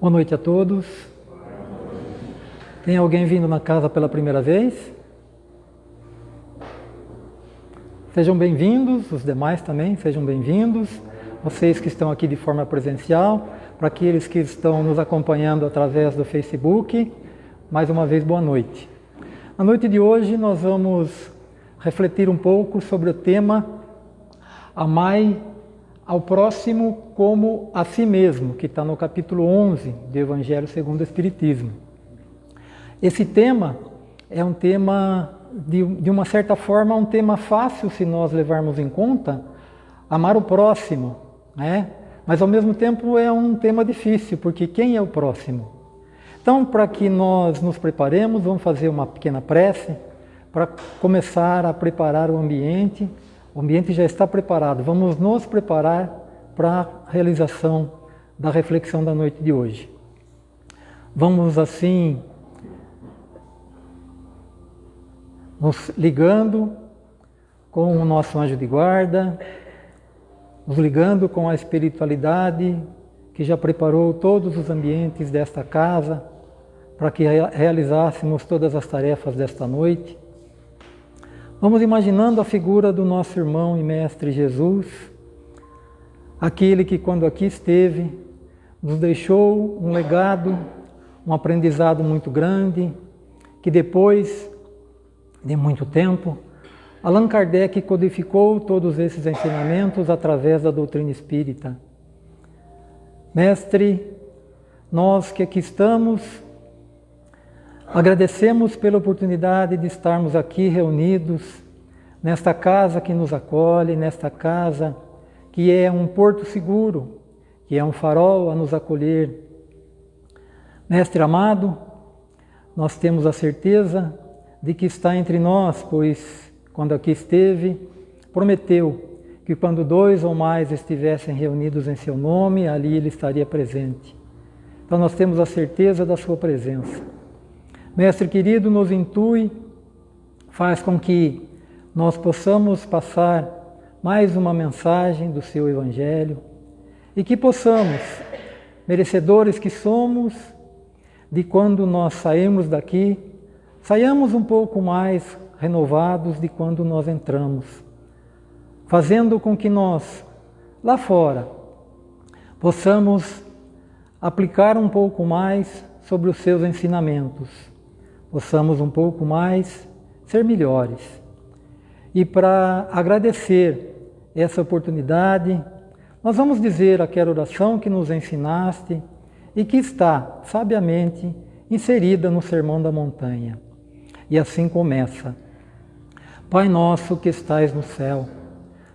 Boa noite a todos. Tem alguém vindo na casa pela primeira vez? Sejam bem-vindos, os demais também, sejam bem-vindos. Vocês que estão aqui de forma presencial, para aqueles que estão nos acompanhando através do Facebook, mais uma vez boa noite. Na noite de hoje nós vamos refletir um pouco sobre o tema Amai ao próximo como a si mesmo, que está no capítulo 11 do Evangelho segundo o Espiritismo. Esse tema é um tema, de, de uma certa forma, um tema fácil se nós levarmos em conta, amar o próximo, né? mas ao mesmo tempo é um tema difícil, porque quem é o próximo? Então, para que nós nos preparemos, vamos fazer uma pequena prece para começar a preparar o ambiente o ambiente já está preparado. Vamos nos preparar para a realização da reflexão da noite de hoje. Vamos assim nos ligando com o nosso anjo de guarda, nos ligando com a espiritualidade que já preparou todos os ambientes desta casa para que realizássemos todas as tarefas desta noite. Vamos imaginando a figura do nosso irmão e mestre Jesus, aquele que, quando aqui esteve, nos deixou um legado, um aprendizado muito grande, que depois de muito tempo, Allan Kardec codificou todos esses ensinamentos através da doutrina espírita. Mestre, nós que aqui estamos, Agradecemos pela oportunidade de estarmos aqui reunidos nesta casa que nos acolhe, nesta casa que é um porto seguro, que é um farol a nos acolher. Mestre amado, nós temos a certeza de que está entre nós, pois quando aqui esteve, prometeu que quando dois ou mais estivessem reunidos em seu nome, ali ele estaria presente. Então nós temos a certeza da sua presença. Mestre querido, nos intui, faz com que nós possamos passar mais uma mensagem do seu Evangelho e que possamos, merecedores que somos, de quando nós saímos daqui, saiamos um pouco mais renovados de quando nós entramos, fazendo com que nós, lá fora, possamos aplicar um pouco mais sobre os seus ensinamentos possamos um pouco mais ser melhores. E para agradecer essa oportunidade, nós vamos dizer aquela oração que nos ensinaste e que está sabiamente inserida no Sermão da Montanha. E assim começa: Pai nosso que estais no céu,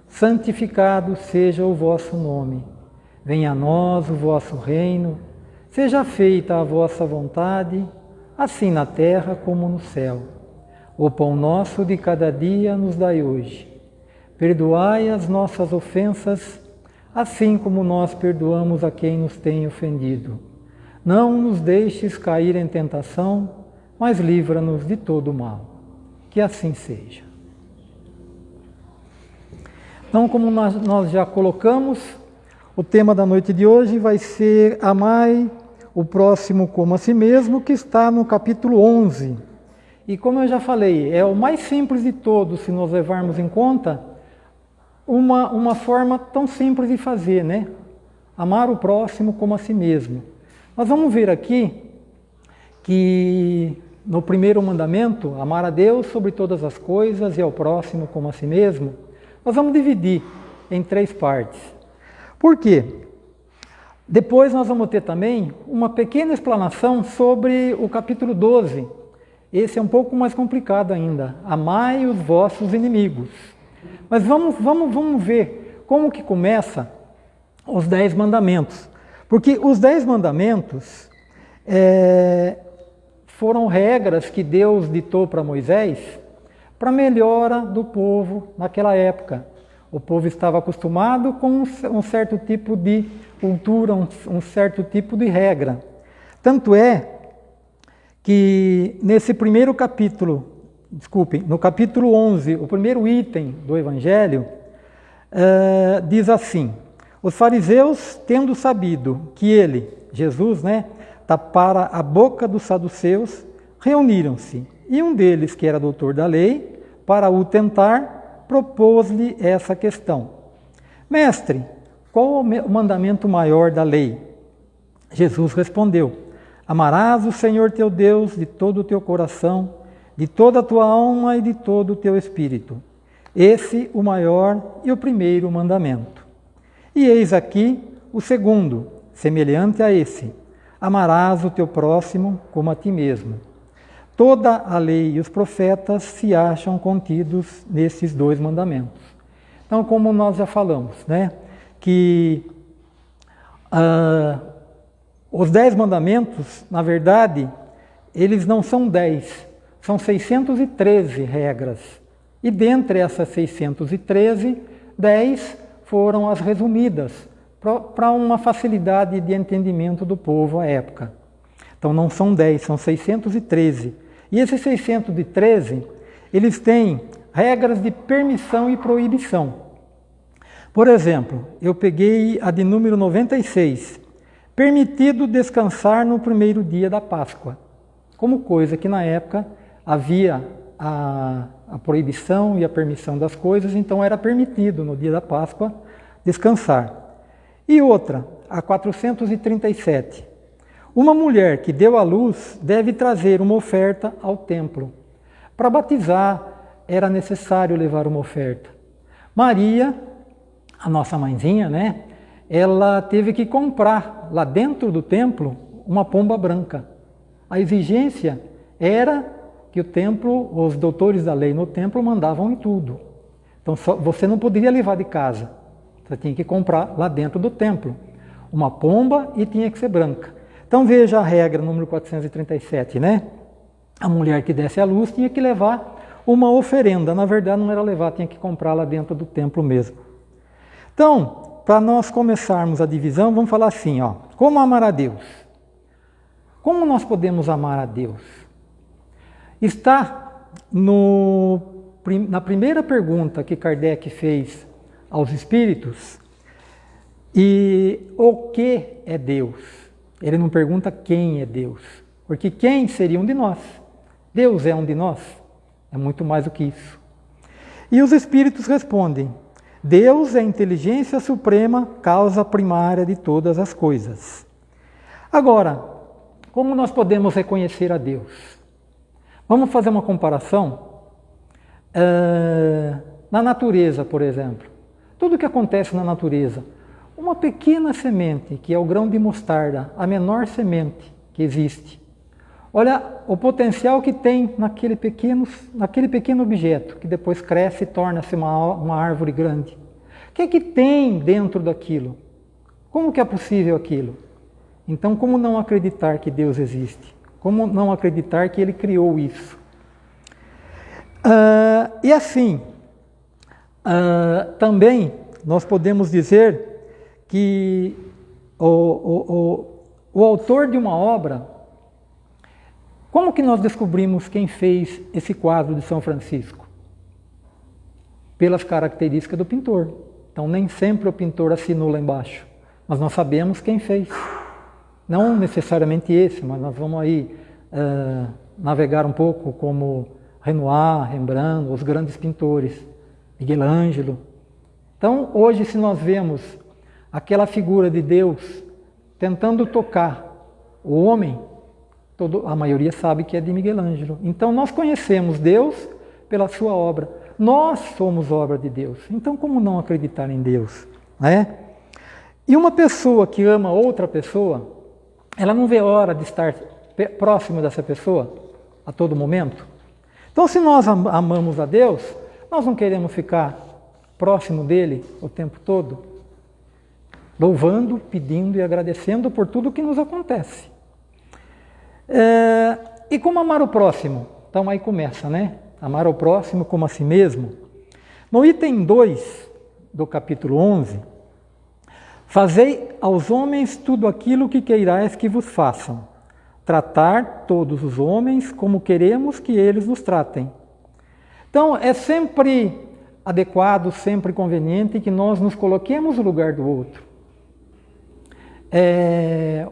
santificado seja o vosso nome. Venha a nós o vosso reino, seja feita a vossa vontade assim na terra como no céu. O pão nosso de cada dia nos dai hoje. Perdoai as nossas ofensas, assim como nós perdoamos a quem nos tem ofendido. Não nos deixes cair em tentação, mas livra-nos de todo mal. Que assim seja. Então, como nós já colocamos, o tema da noite de hoje vai ser Amai o próximo como a si mesmo, que está no capítulo 11. E como eu já falei, é o mais simples de todos, se nós levarmos em conta uma, uma forma tão simples de fazer, né? Amar o próximo como a si mesmo. Nós vamos ver aqui que no primeiro mandamento, amar a Deus sobre todas as coisas e ao próximo como a si mesmo, nós vamos dividir em três partes. Por quê? Depois nós vamos ter também uma pequena explanação sobre o capítulo 12. Esse é um pouco mais complicado ainda. Amai os vossos inimigos. Mas vamos, vamos, vamos ver como que começa os dez mandamentos. Porque os dez mandamentos é, foram regras que Deus ditou para Moisés para melhora do povo naquela época. O povo estava acostumado com um certo tipo de cultura, um, certo tipo de regra. Tanto é que nesse primeiro capítulo, desculpem, no capítulo 11, o primeiro item do Evangelho, uh, diz assim: Os fariseus, tendo sabido que ele, Jesus, né, tapara a boca dos saduceus, reuniram-se. E um deles, que era doutor da lei, para o tentar, propôs-lhe essa questão: Mestre, qual o mandamento maior da lei? Jesus respondeu: Amarás o Senhor teu Deus de todo o teu coração, de toda a tua alma e de todo o teu espírito. Esse o maior e o primeiro mandamento. E eis aqui o segundo, semelhante a esse: Amarás o teu próximo como a ti mesmo. Toda a lei e os profetas se acham contidos nesses dois mandamentos. Então, como nós já falamos, né, que uh, os dez mandamentos, na verdade, eles não são dez, são 613 regras. E dentre essas 613, 10 foram as resumidas, para uma facilidade de entendimento do povo à época. Então não são 10, são 613. E esses 613, eles têm regras de permissão e proibição. Por exemplo, eu peguei a de número 96, permitido descansar no primeiro dia da Páscoa, como coisa que na época havia a, a proibição e a permissão das coisas, então era permitido no dia da Páscoa descansar. E outra, a 437, uma mulher que deu à luz deve trazer uma oferta ao templo. Para batizar era necessário levar uma oferta. Maria, a nossa mãezinha, né? Ela teve que comprar lá dentro do templo uma pomba branca. A exigência era que o templo, os doutores da lei no templo mandavam em tudo. Então só, você não poderia levar de casa. Você tinha que comprar lá dentro do templo uma pomba e tinha que ser branca. Então veja a regra número 437, né? A mulher que desse à luz tinha que levar uma oferenda. Na verdade, não era levar, tinha que comprar lá dentro do templo mesmo. Então, para nós começarmos a divisão, vamos falar assim, ó. Como amar a Deus? Como nós podemos amar a Deus? Está no, na primeira pergunta que Kardec fez aos espíritos, e o que é Deus? Ele não pergunta quem é Deus, porque quem seria um de nós? Deus é um de nós? É muito mais do que isso. E os espíritos respondem: Deus é a inteligência suprema, causa primária de todas as coisas. Agora, como nós podemos reconhecer a Deus? Vamos fazer uma comparação? Uh, na natureza, por exemplo. Tudo que acontece na natureza, uma pequena semente, que é o grão de mostarda, a menor semente que existe. Olha o potencial que tem naquele pequeno, naquele pequeno objeto, que depois cresce e torna-se uma, uma árvore grande. O que é que tem dentro daquilo? Como que é possível aquilo? Então, como não acreditar que Deus existe? Como não acreditar que Ele criou isso? Uh, e assim, uh, também nós podemos dizer que o, o, o, o autor de uma obra, como que nós descobrimos quem fez esse quadro de São Francisco? Pelas características do pintor. Então, nem sempre o pintor assinou lá embaixo, mas nós sabemos quem fez. Não necessariamente esse, mas nós vamos aí uh, navegar um pouco como Renoir, Rembrandt, os grandes pintores, Miguel Ângelo. Então, hoje, se nós vemos aquela figura de Deus tentando tocar o homem, todo, a maioria sabe que é de Miguel Ângelo. Então nós conhecemos Deus pela sua obra. Nós somos obra de Deus. Então como não acreditar em Deus? Né? E uma pessoa que ama outra pessoa, ela não vê hora de estar próximo dessa pessoa a todo momento. Então se nós amamos a Deus, nós não queremos ficar próximo dele o tempo todo louvando, pedindo e agradecendo por tudo que nos acontece. É, e como amar o próximo? Então aí começa, né? Amar o próximo como a si mesmo. No item 2 do capítulo 11, Fazei aos homens tudo aquilo que queirais que vos façam. Tratar todos os homens como queremos que eles nos tratem. Então, é sempre adequado, sempre conveniente que nós nos coloquemos no lugar do outro. É,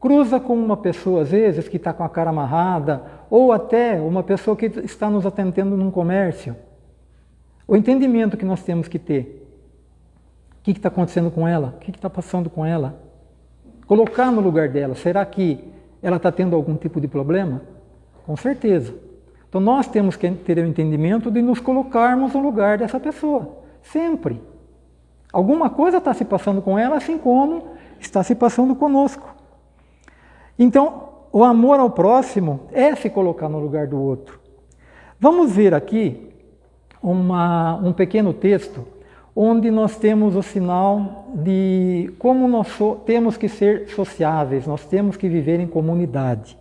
cruza com uma pessoa, às vezes, que está com a cara amarrada, ou até uma pessoa que está nos atendendo num comércio. O entendimento que nós temos que ter. O que está acontecendo com ela? O que está passando com ela? Colocar no lugar dela. Será que ela está tendo algum tipo de problema? Com certeza. Então nós temos que ter o entendimento de nos colocarmos no lugar dessa pessoa. Sempre. Alguma coisa está se passando com ela, assim como está se passando conosco. Então, o amor ao próximo é se colocar no lugar do outro. Vamos ver aqui uma, um pequeno texto onde nós temos o sinal de como nós so, temos que ser sociáveis, nós temos que viver em comunidade.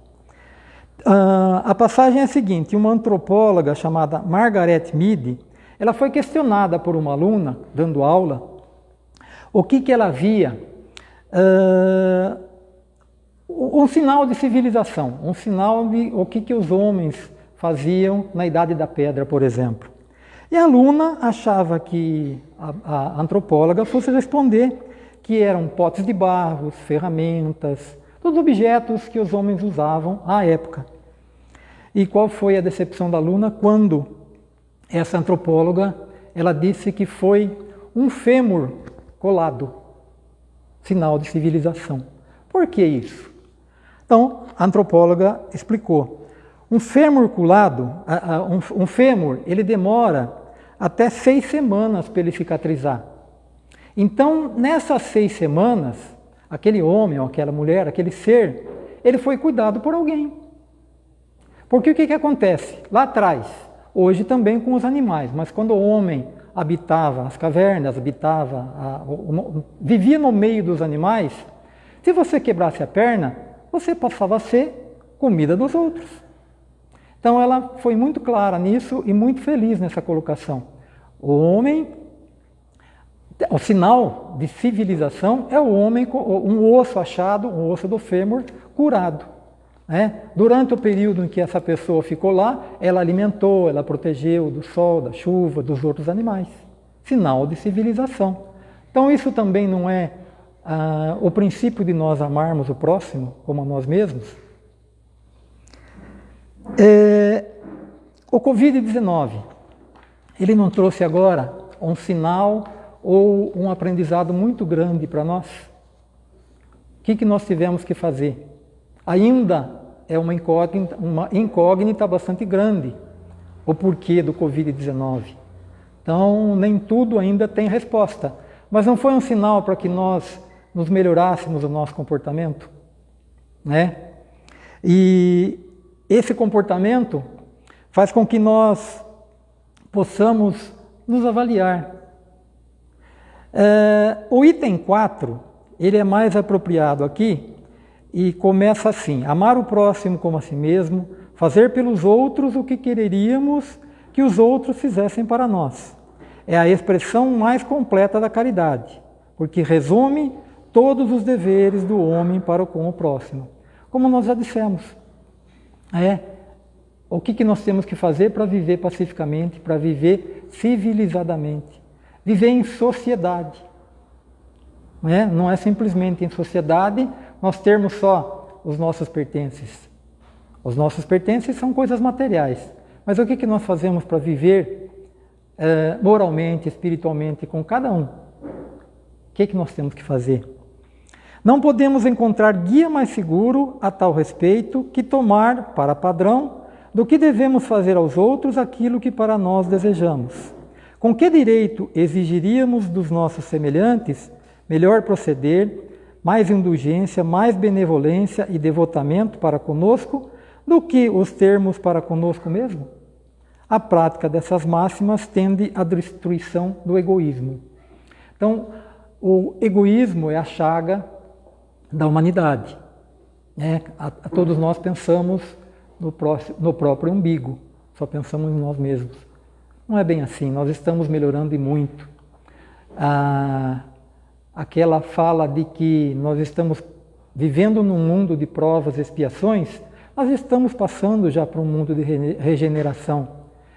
Uh, a passagem é a seguinte: uma antropóloga chamada Margaret Mead, ela foi questionada por uma aluna dando aula o que, que ela via uh, um sinal de civilização, um sinal de o que, que os homens faziam na Idade da Pedra, por exemplo. E a aluna achava que a, a antropóloga fosse responder que eram potes de barros, ferramentas, todos objetos que os homens usavam à época. E qual foi a decepção da aluna quando essa antropóloga ela disse que foi um fêmur colado, sinal de civilização. Por que isso? Então, a antropóloga explicou. Um fêmur colado, um fêmur, ele demora até seis semanas para ele cicatrizar. Então, nessas seis semanas, aquele homem ou aquela mulher, aquele ser, ele foi cuidado por alguém. Porque o que, que acontece? Lá atrás, hoje também com os animais, mas quando o homem habitava as cavernas, habitava, a, o, vivia no meio dos animais, se você quebrasse a perna, você passava a ser comida dos outros. Então ela foi muito clara nisso e muito feliz nessa colocação. O homem, o sinal de civilização é o homem um osso achado, um osso do fêmur curado. Né? Durante o período em que essa pessoa ficou lá, ela alimentou, ela protegeu do sol, da chuva, dos outros animais. Sinal de civilização. Então isso também não é ah, o princípio de nós amarmos o próximo como a nós mesmos? É, o Covid-19, ele não trouxe agora um sinal ou um aprendizado muito grande para nós? O que, que nós tivemos que fazer? Ainda é uma incógnita, uma incógnita bastante grande o porquê do Covid-19. Então, nem tudo ainda tem resposta. Mas não foi um sinal para que nós nos melhorássemos o nosso comportamento? Né? E esse comportamento faz com que nós possamos nos avaliar. É, o item 4, ele é mais apropriado aqui e começa assim: amar o próximo como a si mesmo, fazer pelos outros o que quereríamos que os outros fizessem para nós. É a expressão mais completa da caridade, porque resume todos os deveres do homem para com o próximo. Como nós já dissemos, é o que, que nós temos que fazer para viver pacificamente, para viver civilizadamente, viver em sociedade. Não é? não é simplesmente em sociedade nós termos só os nossos pertences. Os nossos pertences são coisas materiais. Mas o que, que nós fazemos para viver é, moralmente, espiritualmente com cada um? O que, que nós temos que fazer? Não podemos encontrar guia mais seguro a tal respeito que tomar para padrão do que devemos fazer aos outros aquilo que para nós desejamos. Com que direito exigiríamos dos nossos semelhantes melhor proceder, mais indulgência, mais benevolência e devotamento para conosco do que os termos para conosco mesmo? A prática dessas máximas tende à destruição do egoísmo. Então, o egoísmo é a chaga da humanidade. Né? A, a todos nós pensamos no, próximo, no próprio umbigo, só pensamos em nós mesmos. Não é bem assim, nós estamos melhorando e muito. Ah, aquela fala de que nós estamos vivendo num mundo de provas e expiações, nós estamos passando já para um mundo de regeneração.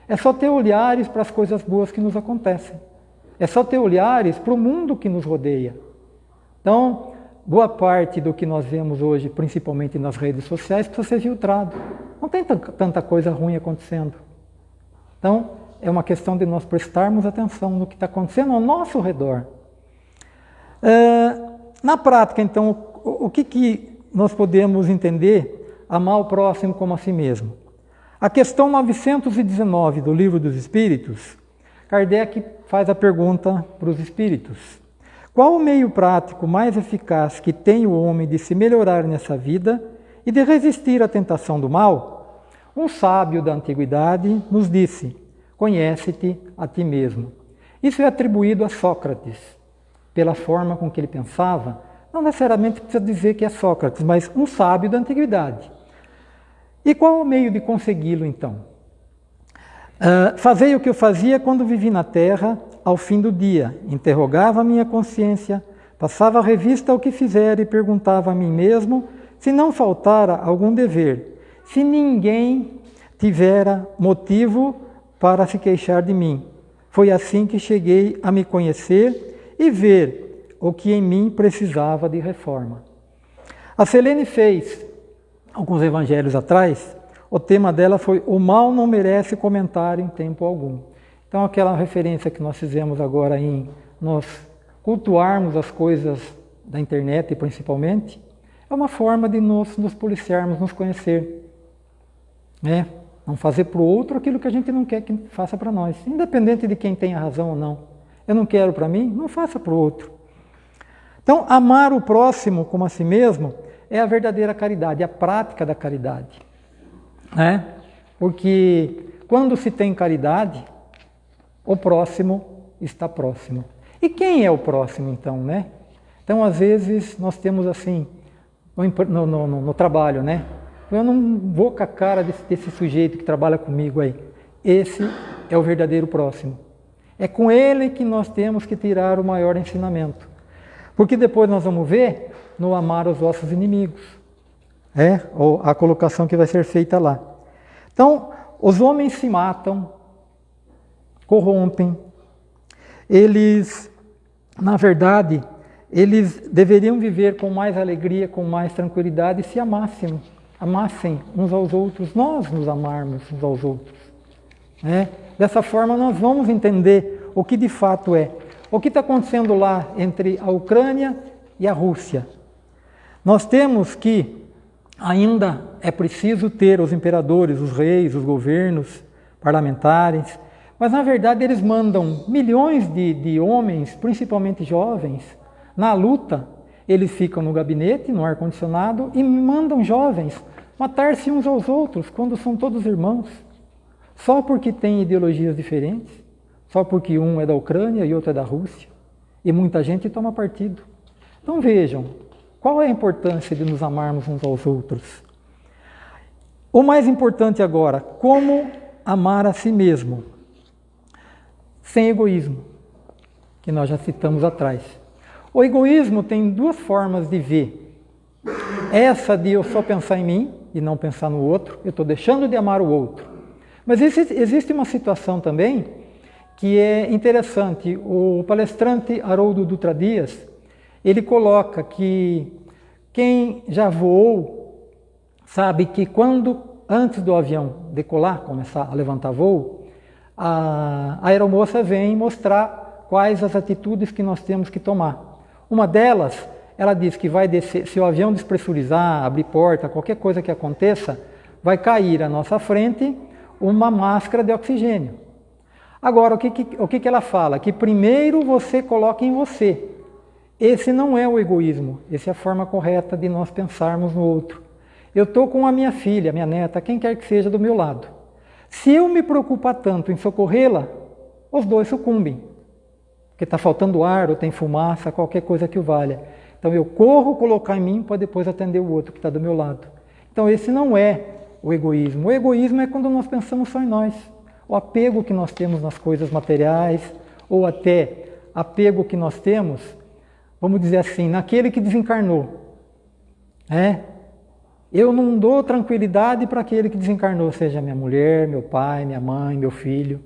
É só ter olhares para as coisas boas que nos acontecem. É só ter olhares para o mundo que nos rodeia. Então, boa parte do que nós vemos hoje, principalmente nas redes sociais, precisa ser filtrado. Não tem tanta coisa ruim acontecendo. Então, é uma questão de nós prestarmos atenção no que está acontecendo ao nosso redor. Uh, na prática, então, o, o que, que nós podemos entender amar o próximo como a si mesmo? A questão 919 do Livro dos Espíritos, Kardec faz a pergunta para os espíritos. Qual o meio prático mais eficaz que tem o homem de se melhorar nessa vida e de resistir à tentação do mal? Um sábio da antiguidade nos disse: Conhece-te a ti mesmo. Isso é atribuído a Sócrates, pela forma com que ele pensava. Não necessariamente precisa dizer que é Sócrates, mas um sábio da antiguidade. E qual o meio de consegui-lo então? Uh, fazei o que eu fazia quando vivi na terra ao fim do dia, interrogava a minha consciência, passava a revista ao que fizera e perguntava a mim mesmo se não faltara algum dever, se ninguém tivera motivo para se queixar de mim. Foi assim que cheguei a me conhecer e ver o que em mim precisava de reforma. A Selene fez, alguns evangelhos atrás, o tema dela foi O mal não merece comentário em tempo algum. Então, aquela referência que nós fizemos agora em nós cultuarmos as coisas da internet, principalmente, é uma forma de nós nos policiarmos, nos conhecer. Né? Não fazer para o outro aquilo que a gente não quer que faça para nós, independente de quem tenha razão ou não. Eu não quero para mim, não faça para o outro. Então, amar o próximo como a si mesmo é a verdadeira caridade, a prática da caridade. Né? Porque quando se tem caridade, o próximo está próximo. E quem é o próximo então, né? Então, às vezes, nós temos assim, no, no, no, no trabalho, né? Eu não vou com a cara desse, desse sujeito que trabalha comigo aí. Esse é o verdadeiro próximo. É com ele que nós temos que tirar o maior ensinamento. Porque depois nós vamos ver no amar os vossos inimigos. É a colocação que vai ser feita lá. Então, os homens se matam corrompem. Eles, na verdade, eles deveriam viver com mais alegria, com mais tranquilidade se amassem, amassem uns aos outros, nós nos amarmos uns aos outros. Né? Dessa forma, nós vamos entender o que de fato é. O que está acontecendo lá entre a Ucrânia e a Rússia? Nós temos que ainda é preciso ter os imperadores, os reis, os governos parlamentares, mas na verdade eles mandam milhões de, de homens, principalmente jovens, na luta. Eles ficam no gabinete, no ar-condicionado, e mandam jovens matar-se uns aos outros, quando são todos irmãos. Só porque têm ideologias diferentes, só porque um é da Ucrânia e outro é da Rússia. E muita gente toma partido. Então vejam, qual é a importância de nos amarmos uns aos outros? O mais importante agora, como amar a si mesmo sem egoísmo, que nós já citamos atrás. O egoísmo tem duas formas de ver. Essa de eu só pensar em mim e não pensar no outro, eu estou deixando de amar o outro. Mas existe uma situação também que é interessante. O palestrante Haroldo Dutra Dias, ele coloca que quem já voou sabe que quando, antes do avião decolar, começar a levantar voo, a, aeromoça vem mostrar quais as atitudes que nós temos que tomar. Uma delas, ela diz que vai descer, se o avião despressurizar, abrir porta, qualquer coisa que aconteça, vai cair à nossa frente uma máscara de oxigênio. Agora, o que, que, o que, que ela fala? Que primeiro você coloca em você. Esse não é o egoísmo, essa é a forma correta de nós pensarmos no outro. Eu estou com a minha filha, minha neta, quem quer que seja do meu lado. Se eu me preocupar tanto em socorrê-la, os dois sucumbem. Porque está faltando ar, ou tem fumaça, qualquer coisa que o valha. Então eu corro colocar em mim para depois atender o outro que está do meu lado. Então esse não é o egoísmo. O egoísmo é quando nós pensamos só em nós. O apego que nós temos nas coisas materiais, ou até apego que nós temos, vamos dizer assim, naquele que desencarnou. É, eu não dou tranquilidade para aquele que desencarnou, seja minha mulher, meu pai, minha mãe, meu filho.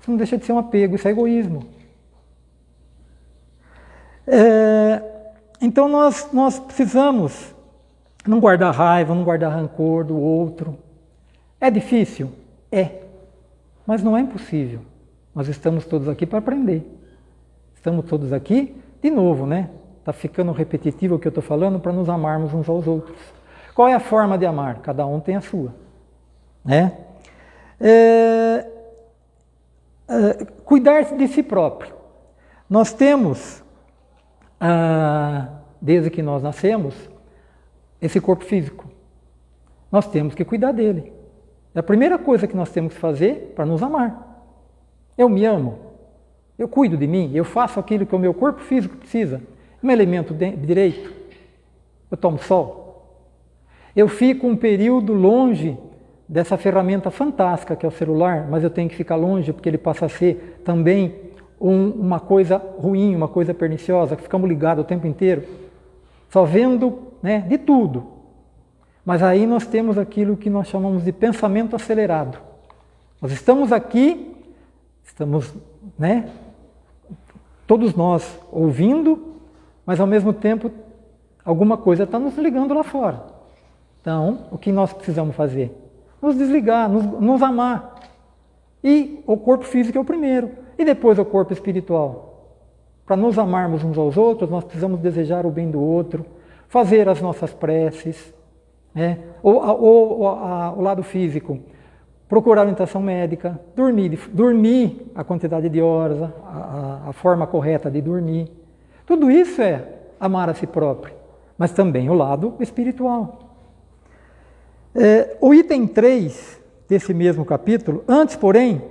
Isso não deixa de ser um apego, isso é egoísmo. É, então nós, nós precisamos não guardar raiva, não guardar rancor do outro. É difícil? É. Mas não é impossível. Nós estamos todos aqui para aprender. Estamos todos aqui, de novo, né? Está ficando repetitivo o que eu estou falando para nos amarmos uns aos outros. Qual é a forma de amar? Cada um tem a sua. Né? É, é, cuidar de si próprio. Nós temos, ah, desde que nós nascemos, esse corpo físico. Nós temos que cuidar dele. É a primeira coisa que nós temos que fazer para nos amar. Eu me amo. Eu cuido de mim. Eu faço aquilo que o meu corpo físico precisa. Me alimento direito. Eu tomo sol. Eu fico um período longe dessa ferramenta fantástica que é o celular, mas eu tenho que ficar longe porque ele passa a ser também um, uma coisa ruim, uma coisa perniciosa, que ficamos ligados o tempo inteiro, só vendo né, de tudo. Mas aí nós temos aquilo que nós chamamos de pensamento acelerado. Nós estamos aqui, estamos, né, todos nós ouvindo, mas ao mesmo tempo alguma coisa está nos ligando lá fora. Então, o que nós precisamos fazer? Nos desligar, nos, nos amar. E o corpo físico é o primeiro. E depois o corpo espiritual. Para nos amarmos uns aos outros, nós precisamos desejar o bem do outro, fazer as nossas preces. Né? Ou, ou, ou a, o lado físico, procurar orientação médica, dormir, dormir a quantidade de horas, a, a, forma correta de dormir. Tudo isso é amar a si próprio, mas também o lado espiritual. É, o item 3 desse mesmo capítulo, antes, porém,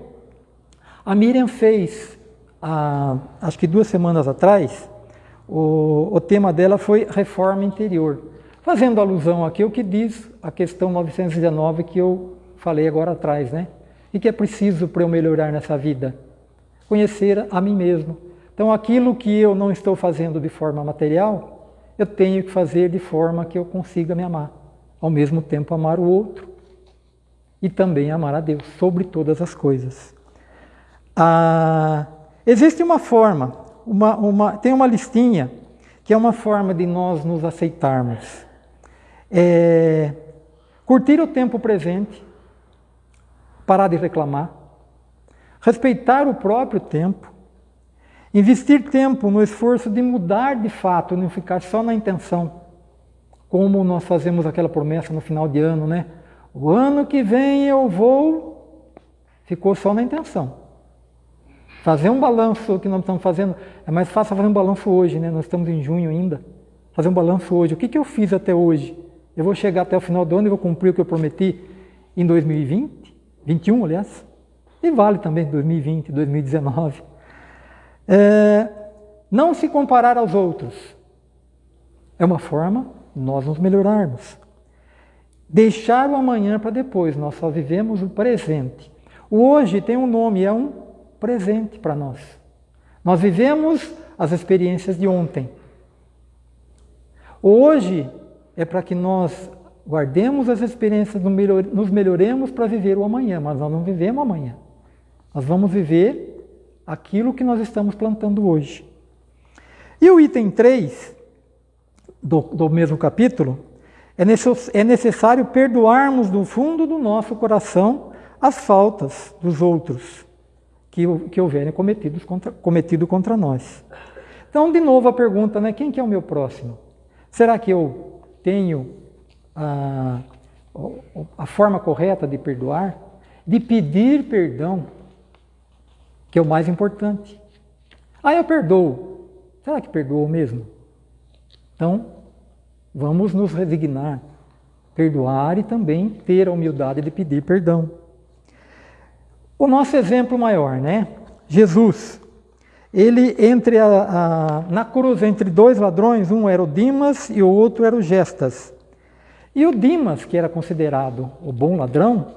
a Miriam fez, há, acho que duas semanas atrás, o, o tema dela foi reforma interior, fazendo alusão aqui ao que diz a questão 919 que eu falei agora atrás, né? E que é preciso para eu melhorar nessa vida? Conhecer a mim mesmo. Então, aquilo que eu não estou fazendo de forma material, eu tenho que fazer de forma que eu consiga me amar ao mesmo tempo amar o outro e também amar a Deus sobre todas as coisas. Ah, existe uma forma, uma, uma, tem uma listinha que é uma forma de nós nos aceitarmos. É, curtir o tempo presente, parar de reclamar, respeitar o próprio tempo, investir tempo no esforço de mudar de fato, não ficar só na intenção como nós fazemos aquela promessa no final de ano, né? O ano que vem eu vou, ficou só na intenção. Fazer um balanço que nós estamos fazendo, é mais fácil fazer um balanço hoje, né? Nós estamos em junho ainda. Fazer um balanço hoje. O que, que eu fiz até hoje? Eu vou chegar até o final do ano e vou cumprir o que eu prometi em 2020, 21, aliás. E vale também 2020, 2019. É, não se comparar aos outros. É uma forma nós nos melhorarmos. Deixar o amanhã para depois, nós só vivemos o presente. O hoje tem um nome, é um presente para nós. Nós vivemos as experiências de ontem. Hoje é para que nós guardemos as experiências, nos melhoremos para viver o amanhã, mas nós não vivemos amanhã. Nós vamos viver aquilo que nós estamos plantando hoje. E o item 3 do, do mesmo capítulo, é, necess, é necessário perdoarmos do fundo do nosso coração as faltas dos outros que, que houverem cometidos contra, cometido contra nós. Então, de novo a pergunta, né, quem que é o meu próximo? Será que eu tenho a, a forma correta de perdoar? De pedir perdão, que é o mais importante. Ah, eu perdoo. Será que perdoou mesmo? Então, vamos nos resignar, perdoar e também ter a humildade de pedir perdão. O nosso exemplo maior, né? Jesus. Ele entre a, a, na cruz entre dois ladrões, um era o Dimas e o outro era o Gestas. E o Dimas, que era considerado o bom ladrão,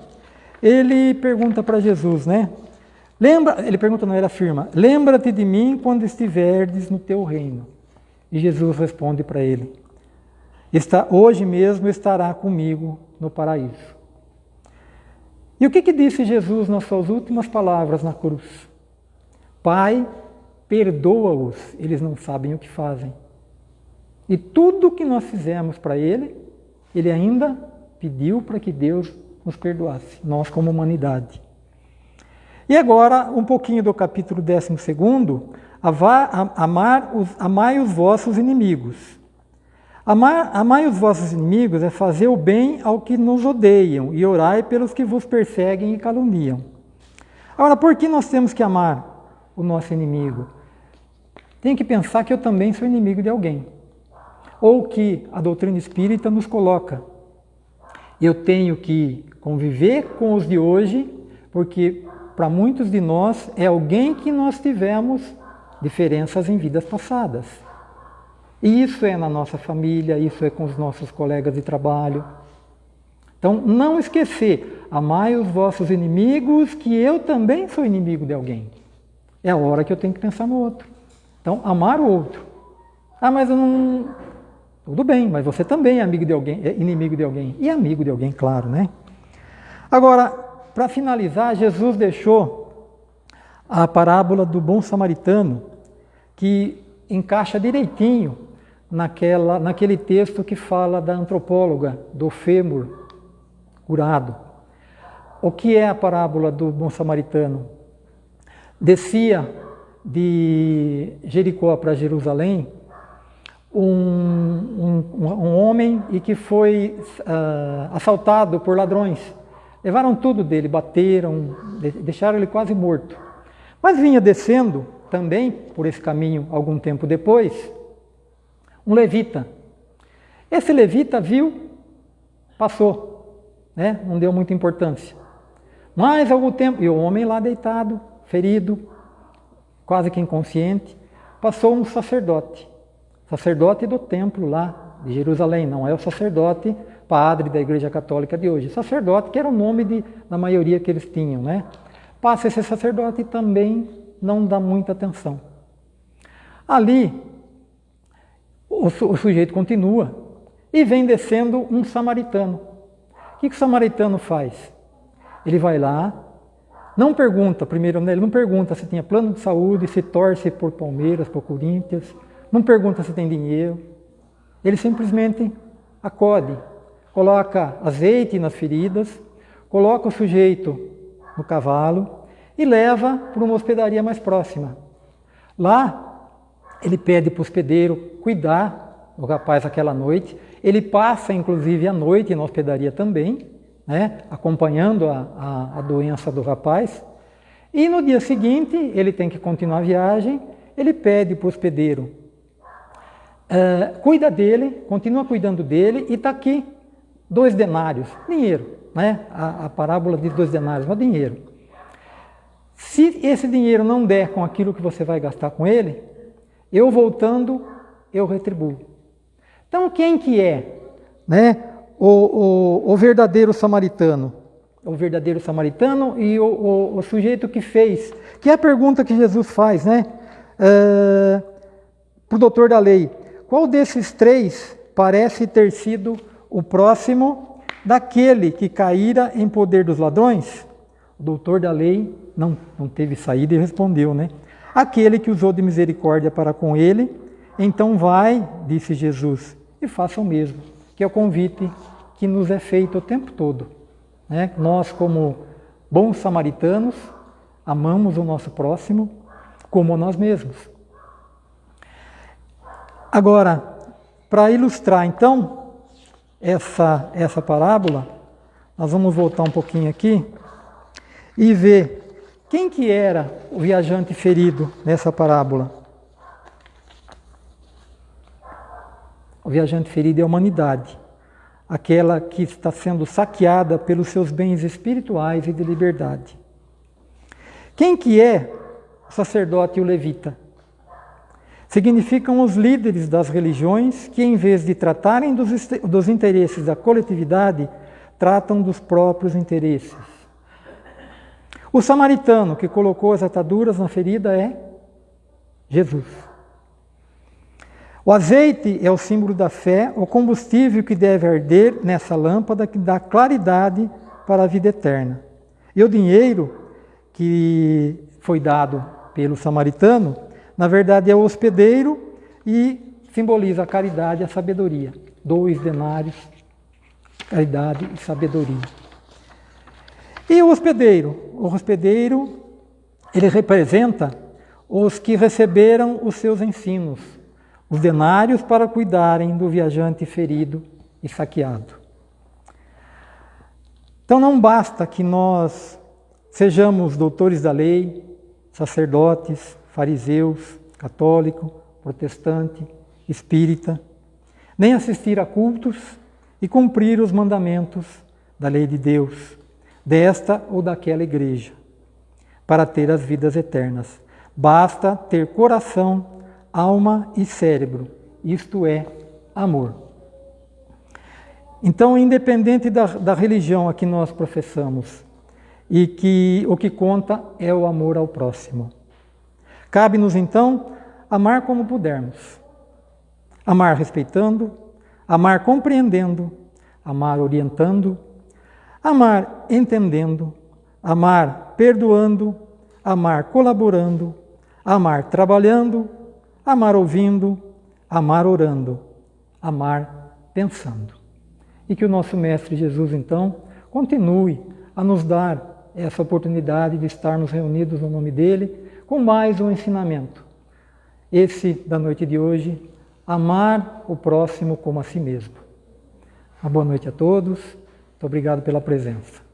ele pergunta para Jesus, né? Lembra, ele pergunta, não, ele afirma: Lembra-te de mim quando estiverdes no teu reino. E Jesus responde para ele: Está, Hoje mesmo estará comigo no paraíso. E o que, que disse Jesus nas suas últimas palavras na cruz? Pai, perdoa-os, eles não sabem o que fazem. E tudo que nós fizemos para ele, ele ainda pediu para que Deus nos perdoasse, nós como humanidade. E agora, um pouquinho do capítulo 12, amar os, amai os vossos inimigos. Amar, amai os vossos inimigos é fazer o bem ao que nos odeiam e orai pelos que vos perseguem e caluniam. Agora, por que nós temos que amar o nosso inimigo? Tem que pensar que eu também sou inimigo de alguém. Ou que a doutrina espírita nos coloca. Eu tenho que conviver com os de hoje, porque para muitos de nós é alguém que nós tivemos diferenças em vidas passadas. Isso é na nossa família, isso é com os nossos colegas de trabalho. Então, não esquecer, amai os vossos inimigos, que eu também sou inimigo de alguém. É a hora que eu tenho que pensar no outro. Então, amar o outro. Ah, mas eu não. Tudo bem, mas você também é amigo de alguém, é inimigo de alguém. E amigo de alguém, claro, né? Agora, para finalizar, Jesus deixou a parábola do bom samaritano, que encaixa direitinho naquela, naquele texto que fala da antropóloga, do fêmur curado. O que é a parábola do bom samaritano? Descia de Jericó para Jerusalém um, um, um, homem e que foi uh, assaltado por ladrões. Levaram tudo dele, bateram, deixaram ele quase morto. Mas vinha descendo também por esse caminho algum tempo depois um levita. Esse levita viu, passou, né? não deu muita importância. Mas algum tempo, e o homem lá deitado, ferido, quase que inconsciente, passou um sacerdote, sacerdote do templo lá de Jerusalém, não é o sacerdote padre da Igreja Católica de hoje, sacerdote que era o nome de, da maioria que eles tinham, né? passa esse sacerdote e também não dá muita atenção. Ali, o, o sujeito continua e vem descendo um samaritano. O que, que o samaritano faz? Ele vai lá, não pergunta, primeiro, né, ele não pergunta se tinha plano de saúde, se torce por Palmeiras, por Corinthians, não pergunta se tem dinheiro. Ele simplesmente acode, coloca azeite nas feridas, coloca o sujeito no cavalo e leva para uma hospedaria mais próxima. Lá, ele pede para o hospedeiro cuidar do rapaz aquela noite. Ele passa, inclusive, a noite na hospedaria também, né, acompanhando a, a, a doença do rapaz. E no dia seguinte, ele tem que continuar a viagem, ele pede para o hospedeiro, uh, cuida dele, continua cuidando dele, e está aqui dois denários, dinheiro, né? A, a parábola de dois denários, é dinheiro. Se esse dinheiro não der com aquilo que você vai gastar com ele, eu voltando, eu retribuo. Então, quem que é né, o, o, o verdadeiro samaritano? O verdadeiro samaritano e o, o, o, sujeito que fez, que é a pergunta que Jesus faz, né? Uh, para o doutor da lei. Qual desses três parece ter sido o próximo daquele que caíra em poder dos ladrões? O doutor da lei não, não teve saída e respondeu, né? Aquele que usou de misericórdia para com ele, então vai, disse Jesus, e faça o mesmo, que é o convite que nos é feito o tempo todo. Né? Nós, como bons samaritanos, amamos o nosso próximo como nós mesmos. Agora, para ilustrar então essa, essa parábola, nós vamos voltar um pouquinho aqui e ver quem que era o viajante ferido nessa parábola? O viajante ferido é a humanidade, aquela que está sendo saqueada pelos seus bens espirituais e de liberdade. Quem que é o sacerdote e o levita? Significam os líderes das religiões que, em vez de tratarem dos, dos interesses da coletividade, tratam dos próprios interesses. O samaritano que colocou as ataduras na ferida é Jesus. O azeite é o símbolo da fé, o combustível que deve arder nessa lâmpada que dá claridade para a vida eterna. E o dinheiro que foi dado pelo samaritano, na verdade é o hospedeiro e simboliza a caridade e a sabedoria. Dois denários, caridade e sabedoria. E o hospedeiro? O hospedeiro, ele representa os que receberam os seus ensinos, os denários para cuidarem do viajante ferido e saqueado. Então não basta que nós sejamos doutores da lei, sacerdotes, fariseus, católico, protestante, espírita, nem assistir a cultos e cumprir os mandamentos da lei de Deus, desta ou daquela igreja, para ter as vidas eternas. Basta ter coração, alma e cérebro, isto é, amor. Então, independente da, da religião a que nós professamos, e que o que conta é o amor ao próximo. Cabe-nos então amar como pudermos. Amar respeitando, amar compreendendo, amar orientando, amar entendendo, amar perdoando, amar colaborando, amar trabalhando, amar ouvindo, amar orando, amar pensando. E que o nosso Mestre Jesus, então, continue a nos dar essa oportunidade de estarmos reunidos no nome dele com mais um ensinamento. Esse da noite de hoje, amar o próximo como a si mesmo. Uma boa noite a todos. Muito obrigado pela presença.